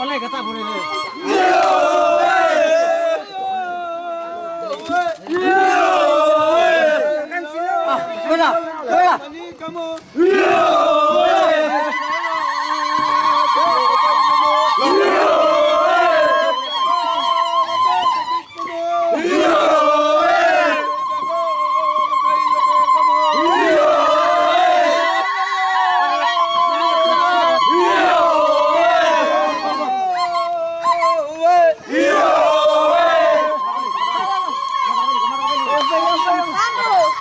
我来个大部队。Iran!